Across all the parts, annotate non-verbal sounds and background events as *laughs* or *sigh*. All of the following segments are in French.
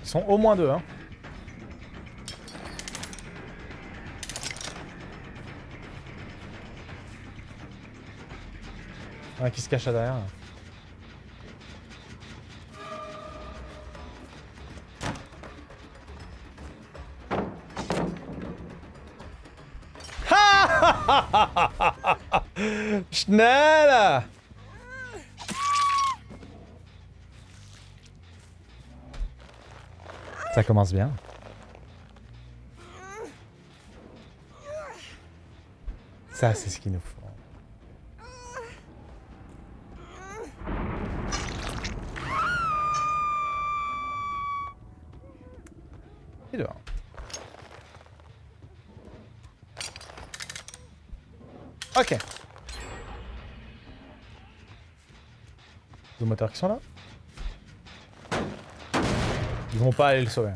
Ils sont au moins deux, hein. Qui se cache là derrière. *laughs* Schnell! Ça commence bien. Ça, c'est ce qu'il nous faut. Et dehors. Ok. Deux moteurs qui sont là. Ils vont pas aller le sauver.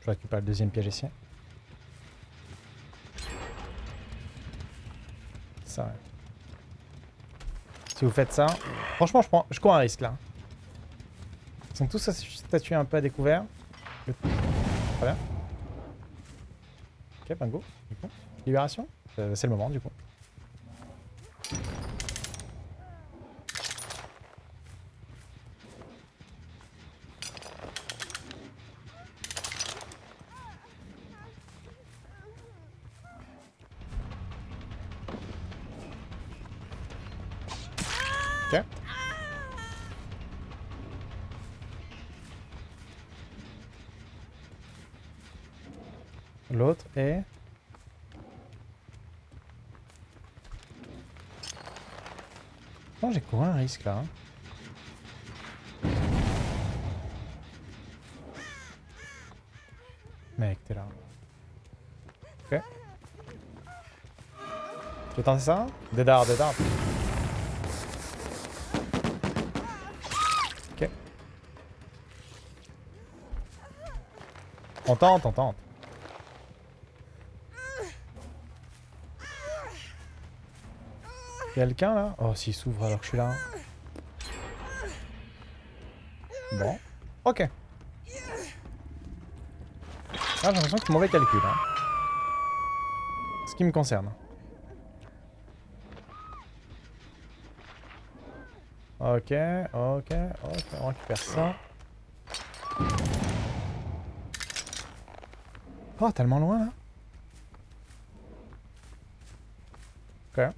Je récupère le deuxième piège ici. Ça. Si vous faites ça... Franchement, je, prends, je cours un risque, là. Ils sont tous statués un peu à découvert. Très bien. Ok, coup. Libération Euh, C'est le moment, du coup. L'autre est... J'ai couru un risque là. hein. Mec, t'es là. Ok. Tu veux tenter ça? Des dards. Ok. On tente, on tente. Quelqu'un là? Oh, s'il s'ouvre alors que je suis là. Bon. Ok. Ah, j'ai l'impression que c'est mauvais calcul. Hein. Ce qui me concerne. Ok, ok, ok, on récupère ça. Oh, tellement loin là. Ok.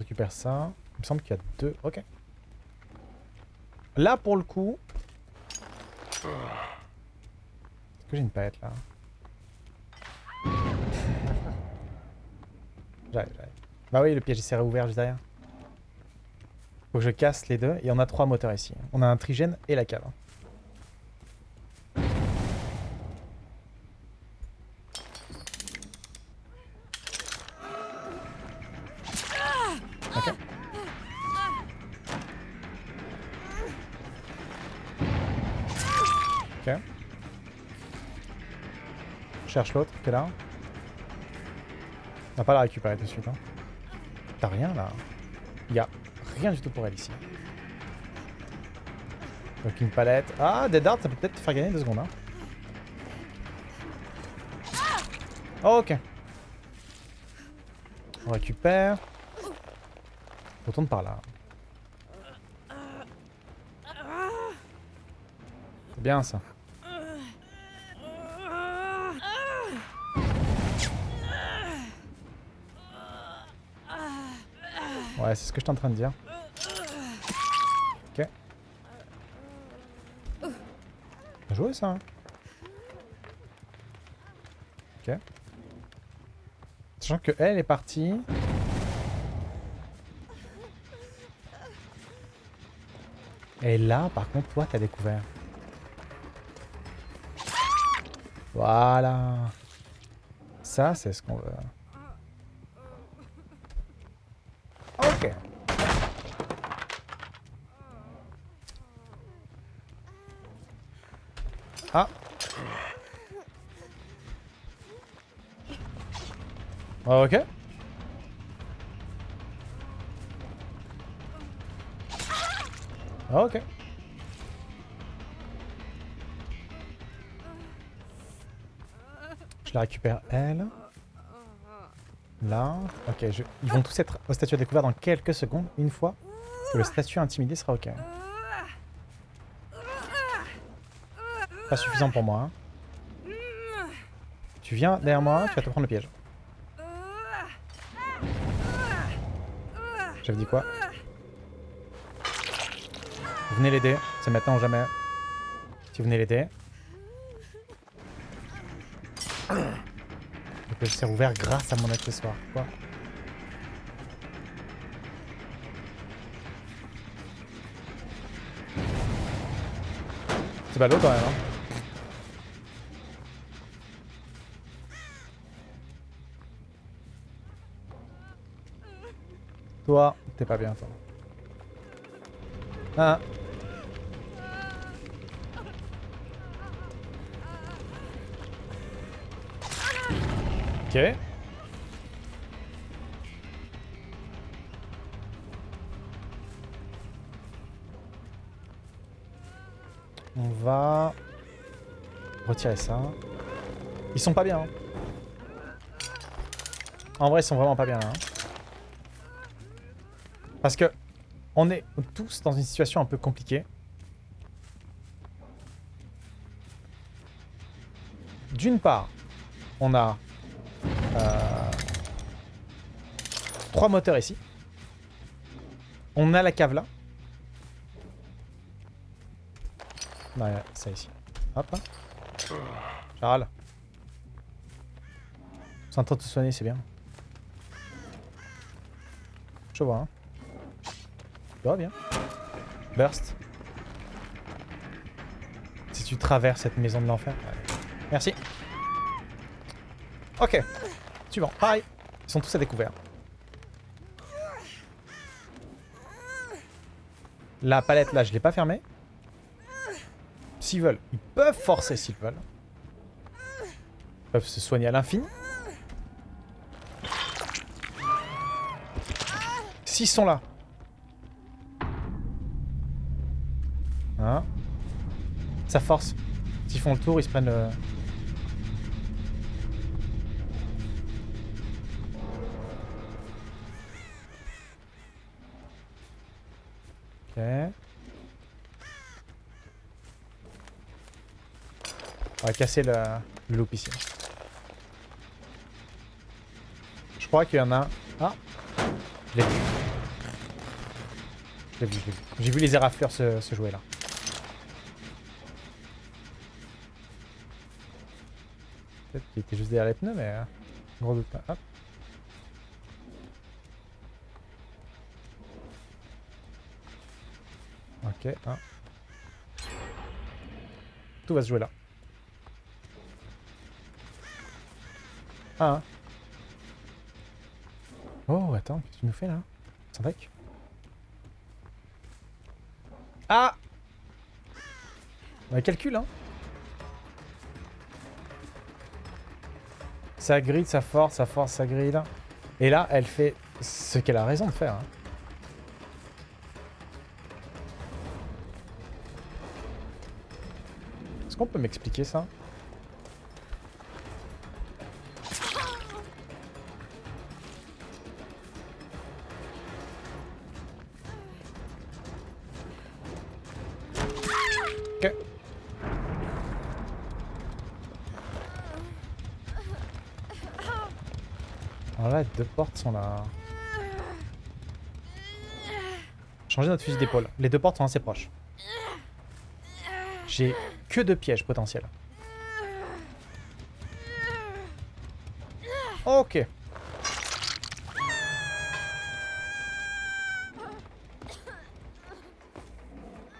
On ça. Il me semble qu'il y a deux. Ok. Là, pour le coup... Est-ce que j'ai une palette là? *laughs* J'arrive, j'arrive. Bah oui, le piège s'est réouvert juste derrière. Faut que je casse les deux. Et on a trois moteurs ici. On a un trigène et la cave. Cherche l'autre qui est là. On va pas la récupérer tout de suite. Hein. T'as rien là Il a rien du tout pour elle ici. Donc une palette. Ah, des darts, ça peut peut-être te faire gagner deux secondes. Hein. ok. On récupère. Retourne par là. C'est bien ça. Ouais, c'est ce que je suis en train de dire. Ok. Bien joué ça. hein. Ok. Sachant que elle est partie. Et là, par contre, toi, t'as découvert. Voilà. Ça, c'est ce qu'on veut. pocket. Ah. ah. Ok. Ah, ok. Je la récupère elle. Là. Ok, je... ils vont tous être au statut découvert dans quelques secondes, une fois que le statut intimidé sera ok. Pas suffisant pour moi. hein. Tu viens derrière moi, tu vas te prendre le piège. J'avais dit quoi? Venez l'aider, c'est maintenant ou jamais. Si vous venez l'aider. Piège s'est ouvert grâce à mon accessoire. Quoi C'est ballot quand même. Hein. Toi, t'es pas bien toi. Ah. Ok. On va retirer ça. Ils sont pas bien. hein. En vrai, ils sont vraiment pas bien hein. Parce que on est tous dans une situation un peu compliquée. D'une part, on a trois moteurs ici. On a la cave là. Non, a ça ici. Hop. Charles. C'est en train de te soigner, c'est bien. Je vois, hein. Tu vois bien. Burst. Si tu traverses cette maison de l'enfer. Merci. Ok. Suivant. Pareil. Ils sont tous à découvert. La palette là, je l'ai pas fermée. S'ils veulent, ils peuvent forcer s'ils veulent. Ils peuvent se soigner à l'infini. S'ils sont là. Hein? Ça force. S'ils font le tour, ils se prennent le... On va casser le, le loop ici. Je crois qu'il y en a... Ah Je l'ai vu. Je vu, je vu. J'ai vu les érafleurs se, se jouer là. Peut-être qu'il était juste derrière les pneus, mais... euh, Gros doute pas. Hop. Ok, un. Tout va se jouer là. Ah. hein. Oh, attends, qu'est-ce que tu nous fais là? Sans bec Ah On calcul, hein Ça grille, ça force, ça force, ça grille. Et là, elle fait ce qu'elle a raison de faire. hein. Qu'on peut m'expliquer ça? Ok. Alors là, deux portes sont là. Changer notre fusil d'épaule. Les deux portes sont assez proches. J'ai que deux pièges potentiels. Ok.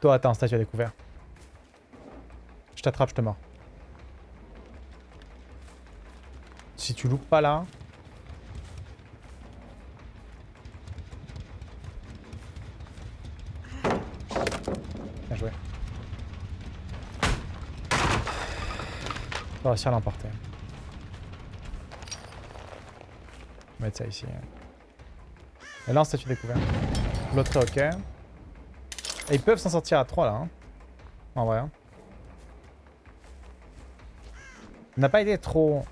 Toi, attends, statue à découvert. Je t'attrape, je te mords. Si tu loupes pas là... Bien joué. On va réussir à l'emporter. On va mettre ça ici. Et là, en statut découvert. L'autre ok. Et ils peuvent s'en sortir à 3 là. Hein. En vrai. hein. On n'a pas été trop...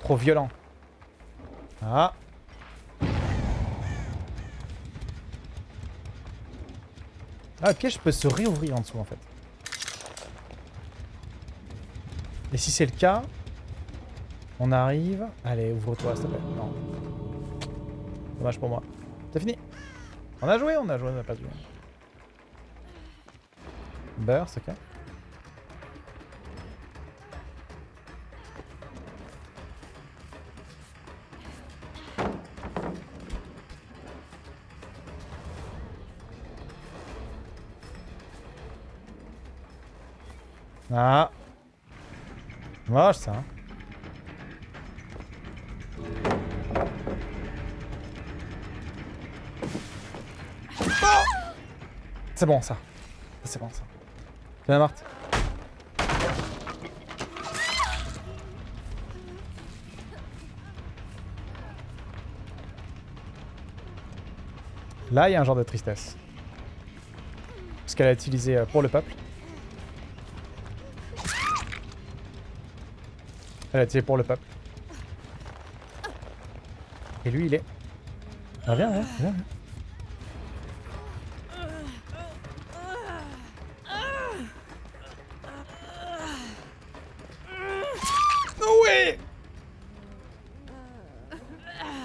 Trop violent. Ah. Ah, le piège peut se réouvrir en dessous en fait. Et si c'est le cas, on arrive... Allez, ouvre-toi s'il te plaît. Non. Dommage pour moi. C'est fini. On a joué, on a joué, on n'a pas joué. Burst, ok. Ah. Moche ça. hein. Oh C'est bon ça. C'est bon ça. Viens Marthe. Là, il y a un genre de tristesse. Parce qu'elle a utilisé euh, pour le peuple. Elle a tiré pour le peuple. Et lui, il est... Ah, viens, viens, viens.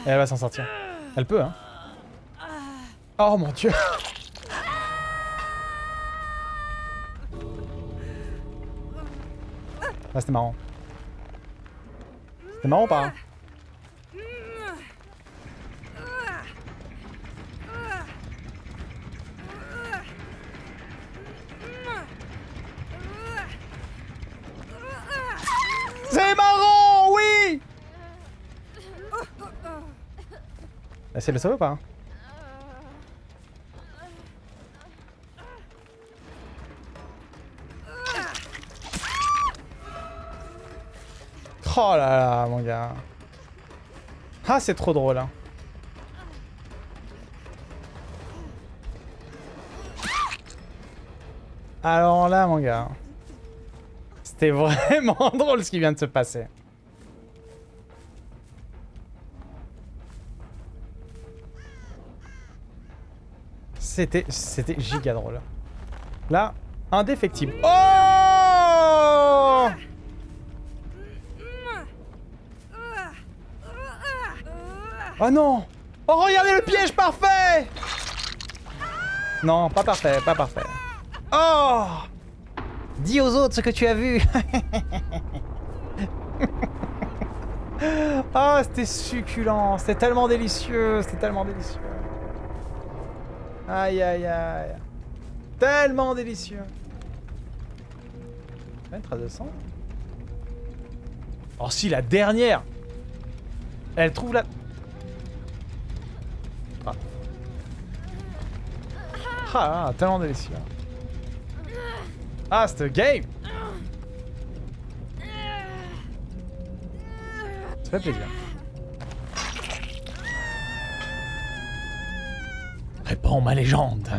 Et elle va s'en sortir. Elle peut, hein. Oh mon dieu Ah, c'était marrant. C'était marrant ou pas hein C'est marrant, oui de le sauver ou pas Oh là là, mon gars. Ah, c'est trop drôle. Hein. Alors là, mon gars. C'était *laughs* vraiment drôle ce qui vient de se passer. C'était c'était giga drôle. Là, indéfectible. Oh Oh non. Oh, regardez le piège parfait. Non, pas parfait, pas parfait. Oh. Dis aux autres ce que tu as vu. Oh, *laughs* c'était succulent. C'était tellement délicieux. C'était tellement délicieux. Aïe, aïe, aïe. Tellement délicieux. trace de sang Oh si, la dernière. Elle trouve la... Ah, ah, tellement délicieux. Ah, cette game Ça fait plaisir. Réponds ma légende.